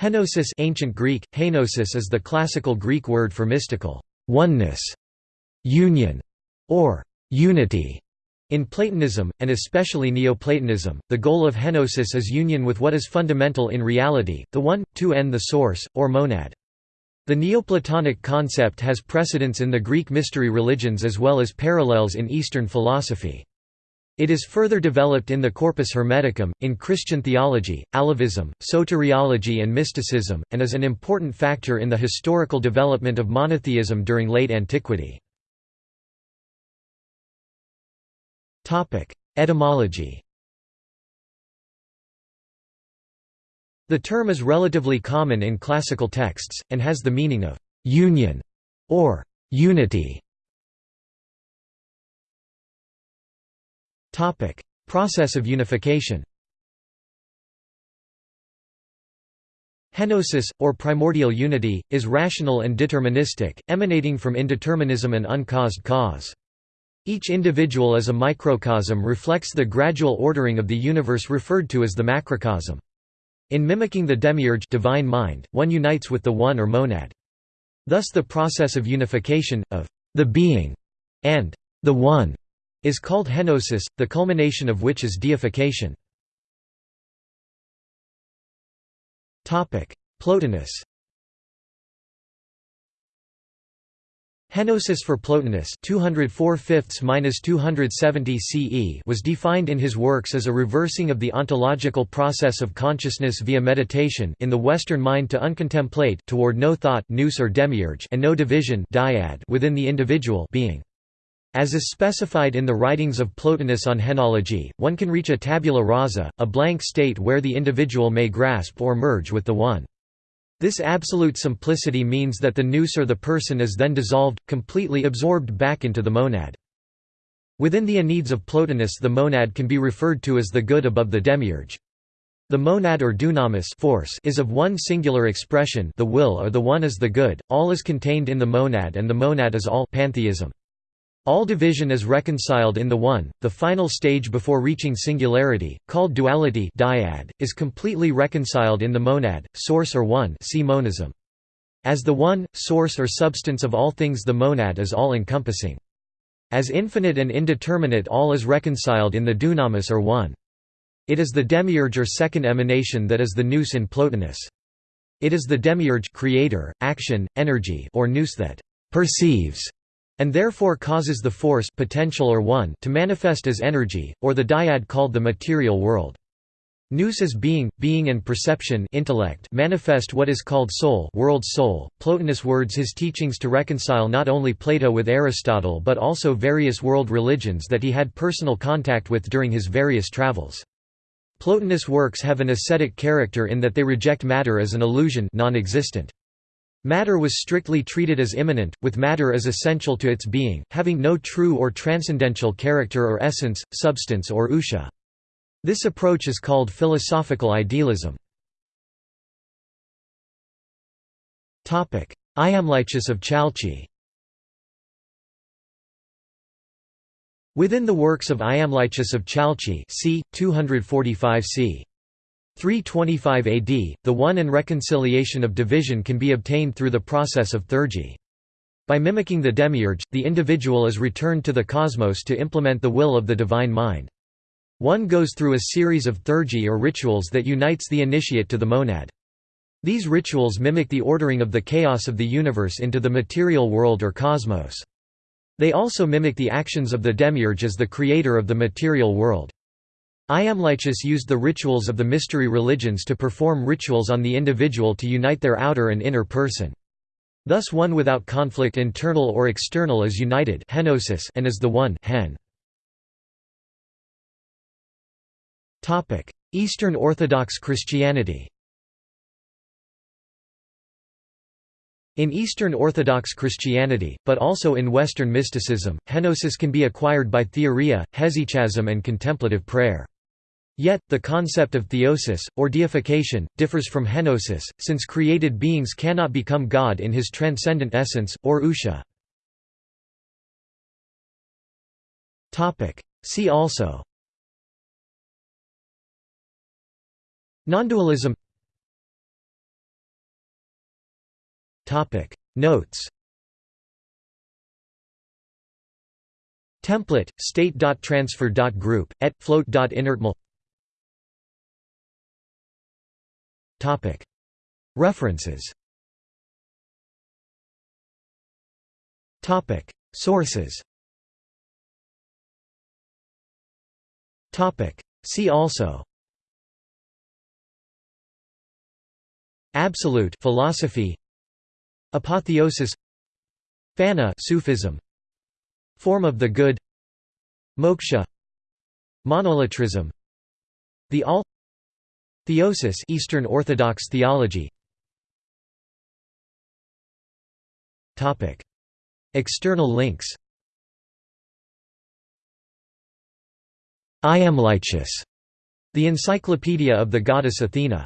Henosis ancient Greek, henosis is the classical Greek word for mystical oneness, union, or unity. In Platonism, and especially Neoplatonism, the goal of henosis is union with what is fundamental in reality, the one, to n the source, or monad. The Neoplatonic concept has precedence in the Greek mystery religions as well as parallels in Eastern philosophy. It is further developed in the Corpus Hermeticum, in Christian theology, Alevism, soteriology and mysticism, and is an important factor in the historical development of monotheism during late antiquity. Etymology The term is relatively common in classical texts, and has the meaning of «union» or «unity». Process of unification Henosis, or primordial unity, is rational and deterministic, emanating from indeterminism and uncaused cause. Each individual as a microcosm reflects the gradual ordering of the universe referred to as the macrocosm. In mimicking the demiurge divine mind, one unites with the One or monad. Thus the process of unification, of the being and the One, is called henosis, the culmination of which is deification. Plotinus Henosis for Plotinus 204 270 CE was defined in his works as a reversing of the ontological process of consciousness via meditation in the Western mind to uncontemplate toward no thought nous or demiurge and no division dyad within the individual being. As is specified in the writings of Plotinus on henology, one can reach a tabula rasa, a blank state where the individual may grasp or merge with the One. This absolute simplicity means that the nous or the person is then dissolved, completely absorbed back into the monad. Within the Enneads of Plotinus the monad can be referred to as the good above the demiurge. The monad or dunamis force is of one singular expression the will or the one is the good, all is contained in the monad and the monad is all pantheism. All division is reconciled in the One, the final stage before reaching singularity, called duality dyad, is completely reconciled in the monad, source or one see monism. As the One, source or substance of all things the monad is all-encompassing. As infinite and indeterminate all is reconciled in the dunamis or One. It is the demiurge or second emanation that is the nous in Plotinus. It is the demiurge creator, action, energy or nous that perceives and therefore causes the force potential or one to manifest as energy, or the dyad called the material world. Nous is being, being and perception intellect manifest what is called soul world soul. Plotinus words his teachings to reconcile not only Plato with Aristotle but also various world religions that he had personal contact with during his various travels. Plotinus' works have an ascetic character in that they reject matter as an illusion non-existent. Matter was strictly treated as immanent, with matter as essential to its being, having no true or transcendental character or essence, substance or ousia. This approach is called philosophical idealism. Iamblichus of Chalcis Within the works of Iamblichus of Chalcis c. 245 c. 325 AD, the one and reconciliation of division can be obtained through the process of theurgy. By mimicking the demiurge, the individual is returned to the cosmos to implement the will of the divine mind. One goes through a series of theurgy or rituals that unites the initiate to the monad. These rituals mimic the ordering of the chaos of the universe into the material world or cosmos. They also mimic the actions of the demiurge as the creator of the material world. Iamblichus used the rituals of the mystery religions to perform rituals on the individual to unite their outer and inner person. Thus one without conflict internal or external is united and is the one hen. Eastern Orthodox Christianity In Eastern Orthodox Christianity, but also in Western mysticism, henosis can be acquired by theoria, hesychasm and contemplative prayer. Yet, the concept of theosis, or deification, differs from henosis, since created beings cannot become God in his transcendent essence, or ousia. See also. Nondualism. Notes. Template, state.transfer.group, et float.inertmal References. Sources. See also. Absolute philosophy. Apotheosis. Fana Sufism. Form of the good. Moksha. Monolatrism The All Theosis Eastern Orthodox theology. Topic. External links. Iamblichus, the Encyclopedia of the goddess Athena